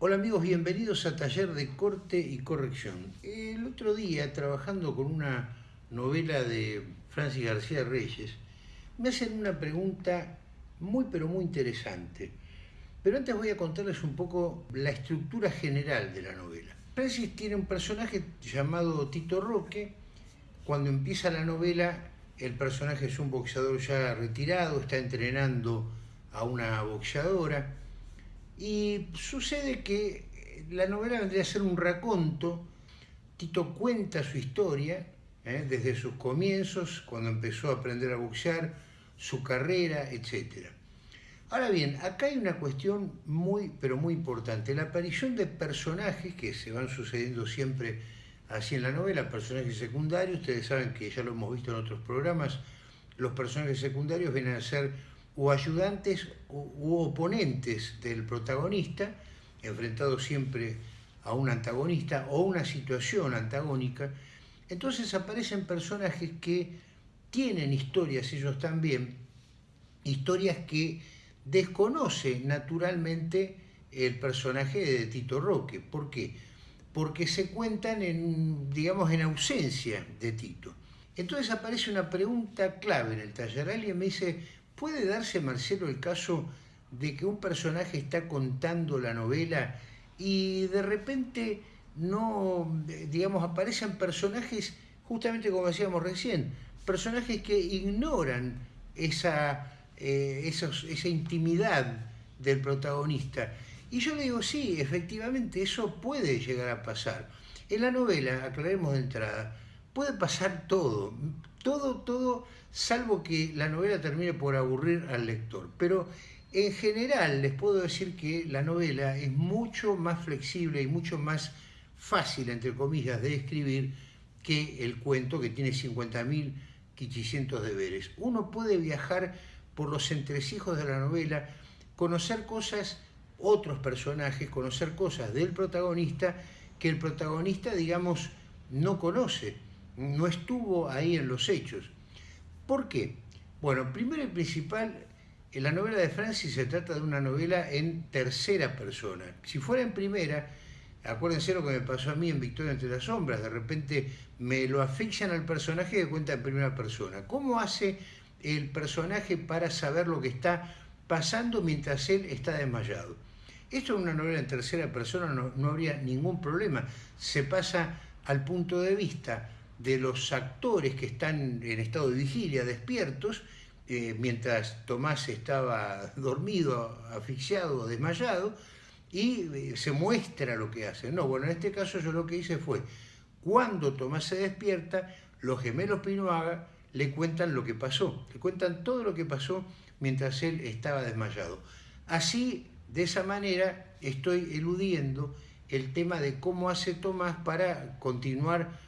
Hola amigos, bienvenidos a Taller de Corte y Corrección. El otro día, trabajando con una novela de Francis García Reyes, me hacen una pregunta muy pero muy interesante. Pero antes voy a contarles un poco la estructura general de la novela. Francis tiene un personaje llamado Tito Roque. Cuando empieza la novela, el personaje es un boxeador ya retirado, está entrenando a una boxeadora y sucede que la novela vendría a ser un raconto. Tito cuenta su historia, ¿eh? desde sus comienzos, cuando empezó a aprender a boxear, su carrera, etc. Ahora bien, acá hay una cuestión muy, pero muy importante. La aparición de personajes que se van sucediendo siempre así en la novela, personajes secundarios. Ustedes saben que ya lo hemos visto en otros programas. Los personajes secundarios vienen a ser o ayudantes u, oponentes del protagonista, enfrentados siempre a un antagonista o una situación antagónica, entonces aparecen personajes que tienen historias ellos también, historias que desconoce naturalmente el personaje de Tito Roque. ¿Por qué? Porque se cuentan en, digamos, en ausencia de Tito. Entonces aparece una pregunta clave en el taller. Alguien me dice, ¿Puede darse, Marcelo, el caso de que un personaje está contando la novela y de repente no, digamos, aparecen personajes, justamente como decíamos recién, personajes que ignoran esa, eh, esa intimidad del protagonista? Y yo le digo, sí, efectivamente, eso puede llegar a pasar. En la novela, aclaremos de entrada, puede pasar todo todo, todo, salvo que la novela termine por aburrir al lector. Pero en general les puedo decir que la novela es mucho más flexible y mucho más fácil, entre comillas, de escribir que el cuento que tiene 50.000 quichicientos deberes. Uno puede viajar por los entresijos de la novela, conocer cosas, otros personajes, conocer cosas del protagonista que el protagonista, digamos, no conoce no estuvo ahí en los hechos. ¿Por qué? Bueno, primero y principal, en la novela de Francis se trata de una novela en tercera persona. Si fuera en primera, acuérdense lo que me pasó a mí en Victoria entre las sombras, de repente me lo asfixian al personaje de cuenta en primera persona. ¿Cómo hace el personaje para saber lo que está pasando mientras él está desmayado? Esto en una novela en tercera persona no, no habría ningún problema. Se pasa al punto de vista de los actores que están en estado de vigilia, despiertos, eh, mientras Tomás estaba dormido, asfixiado, desmayado, y eh, se muestra lo que hace. No, bueno, en este caso yo lo que hice fue, cuando Tomás se despierta, los gemelos Pinoaga le cuentan lo que pasó, le cuentan todo lo que pasó mientras él estaba desmayado. Así, de esa manera, estoy eludiendo el tema de cómo hace Tomás para continuar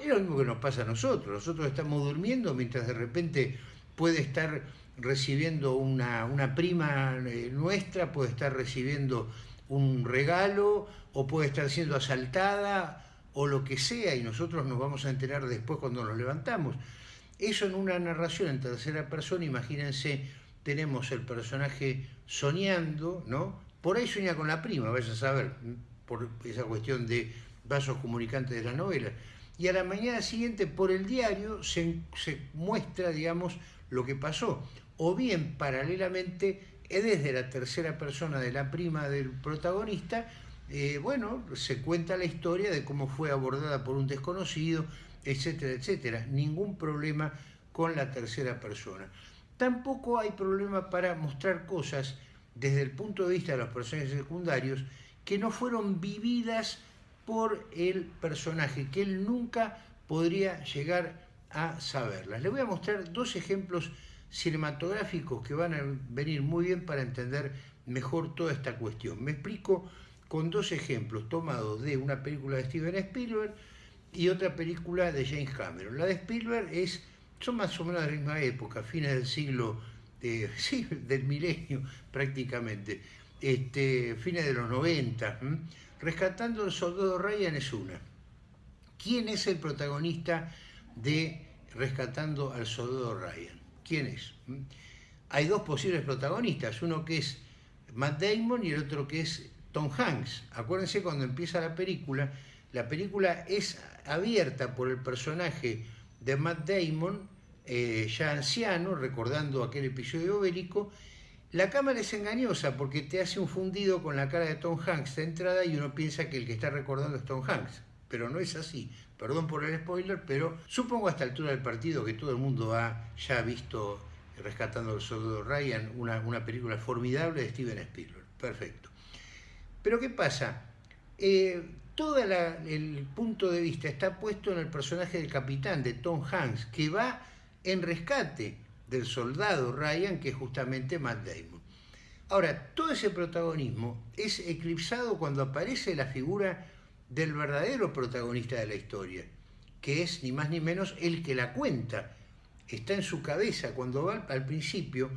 es lo mismo que nos pasa a nosotros. Nosotros estamos durmiendo mientras de repente puede estar recibiendo una, una prima eh, nuestra, puede estar recibiendo un regalo o puede estar siendo asaltada o lo que sea y nosotros nos vamos a enterar después cuando nos levantamos. Eso en una narración en tercera persona, imagínense, tenemos el personaje soñando, ¿no? Por ahí sueña con la prima, vaya a saber, por esa cuestión de vasos comunicantes de la novela y a la mañana siguiente por el diario se, muestra, digamos, lo que pasó. O bien, paralelamente, desde la tercera persona de la prima del protagonista, eh, bueno, se cuenta la historia de cómo fue abordada por un desconocido, etcétera, etcétera. Ningún problema con la tercera persona. Tampoco hay problema para mostrar cosas desde el punto de vista de los personajes secundarios que no fueron vividas por el personaje, que él nunca podría llegar a saberlas. Le voy a mostrar dos ejemplos cinematográficos que van a venir muy bien para entender mejor toda esta cuestión. Me explico con dos ejemplos tomados de una película de Steven Spielberg y otra película de James Cameron. La de Spielberg es, son más o menos de la misma época, fines del siglo, sí, del milenio prácticamente, este, fines de los 90. Rescatando al soldado Ryan es una. ¿Quién es el protagonista de Rescatando al soldado Ryan? ¿Quién es? Hay dos posibles protagonistas, uno que es Matt Damon y el otro que es Tom Hanks. Acuérdense cuando empieza la película, la película es abierta por el personaje de Matt Damon, eh, ya anciano, recordando aquel episodio bélico. La cámara es engañosa porque te hace un fundido con la cara de Tom Hanks de entrada y uno piensa que el que está recordando es Tom Hanks. Pero no es así. Perdón por el spoiler, pero supongo a esta altura del partido que todo el mundo ha ya visto Rescatando al Soldado Ryan, una, una película formidable de Steven Spielberg. Perfecto. Pero ¿qué pasa? Eh, todo el punto de vista está puesto en el personaje del capitán, de Tom Hanks, que va en rescate del soldado Ryan, que es justamente Matt Damon. Ahora, todo ese protagonismo es eclipsado cuando aparece la figura del verdadero protagonista de la historia, que es ni más ni menos el que la cuenta. Está en su cabeza cuando va al principio,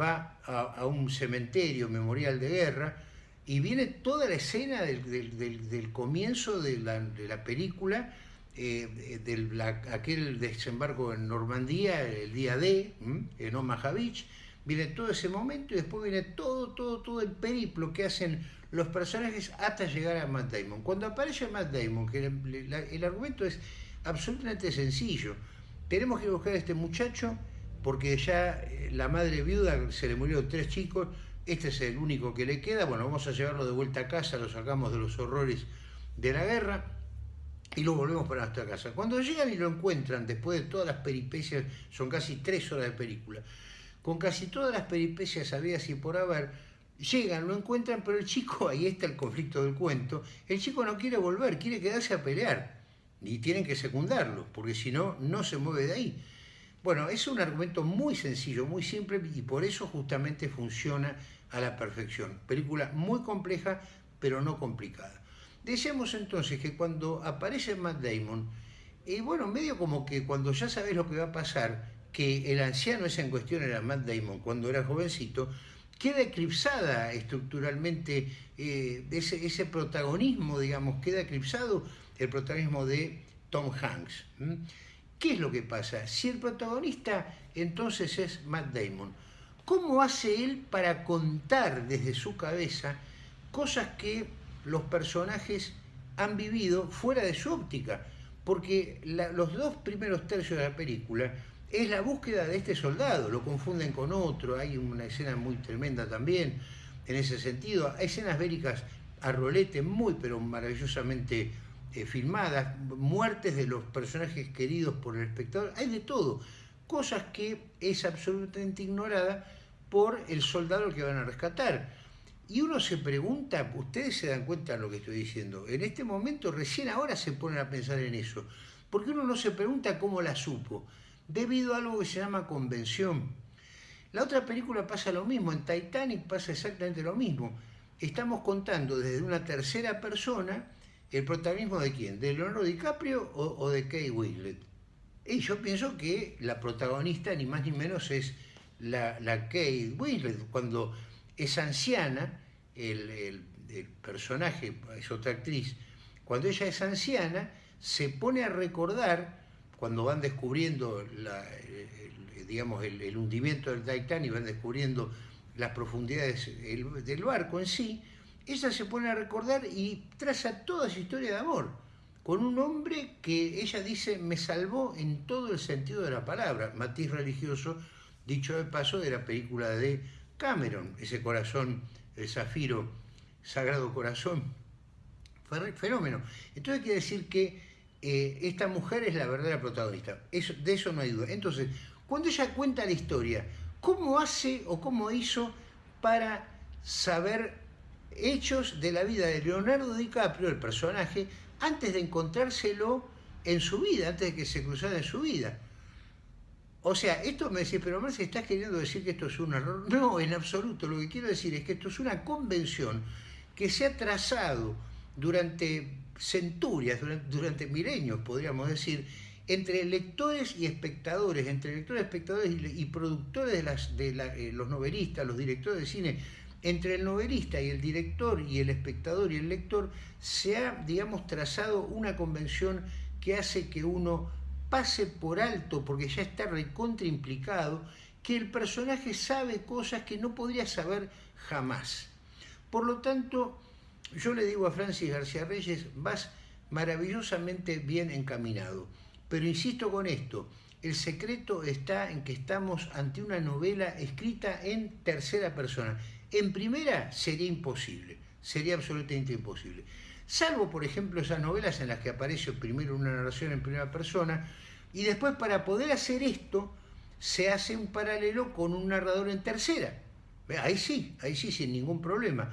va a, un cementerio memorial de guerra y viene toda la escena del, comienzo de la, película, eh, del aquel desembarco en Normandía, el día D, en Omaha Beach, viene todo ese momento y después viene todo, todo, todo el periplo que hacen los personajes hasta llegar a Matt Damon. Cuando aparece Matt Damon, que el, argumento es absolutamente sencillo, tenemos que buscar a este muchacho porque ya eh, la madre viuda se le murió tres chicos, este es el único que le queda, bueno, vamos a llevarlo de vuelta a casa, lo sacamos de los horrores de la guerra y lo volvemos para nuestra casa. Cuando llegan y lo encuentran, después de todas las peripecias, son casi tres horas de película, con casi todas las peripecias habidas y por haber, Llegan, lo encuentran, pero el chico, ahí está el conflicto del cuento, el chico no quiere volver, quiere quedarse a pelear. Y tienen que secundarlo, porque si no, no se mueve de ahí. Bueno, es un argumento muy sencillo, muy simple, y por eso justamente funciona a la perfección. Película muy compleja, pero no complicada. Decíamos entonces que cuando aparece Matt Damon, y bueno, medio como que cuando ya sabes lo que va a pasar, que el anciano ese en cuestión era Matt Damon cuando era jovencito, queda eclipsada estructuralmente eh, ese, protagonismo, digamos, queda eclipsado el protagonismo de Tom Hanks. ¿Qué es lo que pasa? Si el protagonista entonces es Matt Damon, ¿cómo hace él para contar desde su cabeza cosas que los personajes han vivido fuera de su óptica? Porque los dos primeros tercios de la película es la búsqueda de este soldado, lo confunden con otro, hay una escena muy tremenda también en ese sentido, hay escenas bélicas a rolete muy pero maravillosamente eh, filmadas, muertes de los personajes queridos por el espectador, hay de todo, cosas que es absolutamente ignorada por el soldado que van a rescatar. Y uno se pregunta, ustedes se dan cuenta de lo que estoy diciendo, en este momento recién ahora se ponen a pensar en eso, porque uno no se pregunta cómo la supo, debido a algo que se llama convención. La otra película pasa lo mismo, en Titanic pasa exactamente lo mismo. Estamos contando desde una tercera persona el protagonismo de quién, de Leonardo DiCaprio o, de Kate Winslet. Y yo pienso que la protagonista ni más ni menos es la, la Kate Winslet. Cuando es anciana, el, personaje, es otra actriz, cuando ella es anciana, se pone a recordar cuando van descubriendo el, digamos, el, hundimiento del Titanic, van descubriendo las profundidades del barco en sí, ella se pone a recordar y traza toda su historia de amor, con un hombre que ella dice me salvó en todo el sentido de la palabra, matiz religioso, dicho de paso, de la película de Cameron, ese corazón, el zafiro, sagrado corazón, fenómeno. Entonces quiere decir que eh, esta mujer es la verdadera protagonista. Eso, de eso no hay duda. Entonces, cuando ella cuenta la historia, ¿cómo hace o cómo hizo para saber hechos de la vida de Leonardo DiCaprio, el personaje, antes de encontrárselo en su vida, antes de que se cruzara en su vida? O sea, esto me dice, pero Marce, ¿estás queriendo decir que esto es un error? No, en absoluto. Lo que quiero decir es que esto es una convención que se ha trazado durante centurias, durante, milenios, podríamos decir, entre lectores y espectadores, entre lectores, espectadores y, productores de eh, los novelistas, los directores de cine, entre el novelista y el director y el espectador y el lector, se ha, digamos, trazado una convención que hace que uno pase por alto, porque ya está recontra implicado, que el personaje sabe cosas que no podría saber jamás. Por lo tanto, yo le digo a Francis García Reyes, vas maravillosamente bien encaminado. Pero insisto con esto, el secreto está en que estamos ante una novela escrita en tercera persona. En primera sería imposible, sería absolutamente imposible. Salvo, por ejemplo, esas novelas en las que aparece primero una narración en primera persona y después para poder hacer esto se hace un paralelo con un narrador en tercera. Ahí sí, ahí sí, sin ningún problema.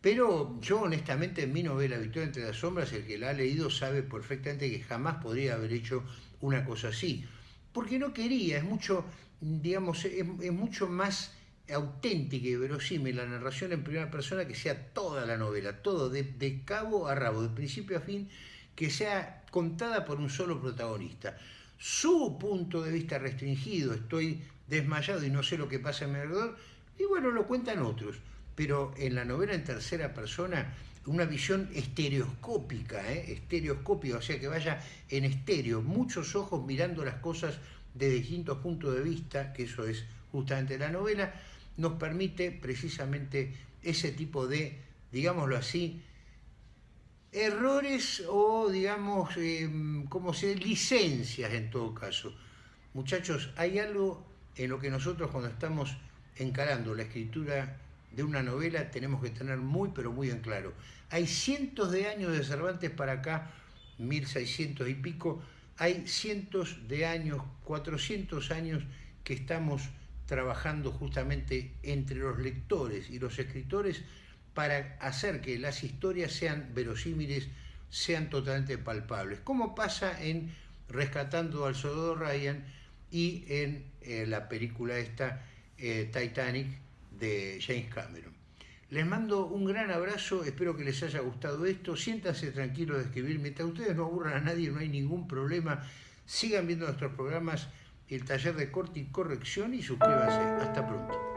Pero yo honestamente en mi novela Victoria entre las sombras, el que la ha leído sabe perfectamente que jamás podría haber hecho una cosa así. Porque no quería, es mucho, digamos, es, mucho más auténtica y verosímil la narración en primera persona que sea toda la novela, todo, de, de cabo a rabo, de principio a fin, que sea contada por un solo protagonista. Su punto de vista restringido, estoy desmayado y no sé lo que pasa a mi alrededor, y bueno, lo cuentan otros pero en la novela en tercera persona, una visión estereoscópica, ¿eh? estereoscópica, o sea que vaya en estéreo, muchos ojos mirando las cosas de distintos puntos de vista, que eso es justamente la novela, nos permite precisamente ese tipo de, digámoslo así, errores o, digamos, eh, como se licencias en todo caso. Muchachos, hay algo en lo que nosotros cuando estamos encarando la escritura de una novela tenemos que tener muy, pero muy en claro. Hay cientos de años de Cervantes para acá, 1600 y pico, hay cientos de años, 400 años que estamos trabajando justamente entre los lectores y los escritores para hacer que las historias sean verosímiles, sean totalmente palpables. Como pasa en Rescatando al Soldado Ryan y en eh, la película esta, eh, Titanic, de James Cameron. Les mando un gran abrazo, espero que les haya gustado esto, siéntanse tranquilos de escribir, mientras ustedes no aburran a nadie, no hay ningún problema, sigan viendo nuestros programas, el taller de corte y corrección y suscríbanse. Hasta pronto.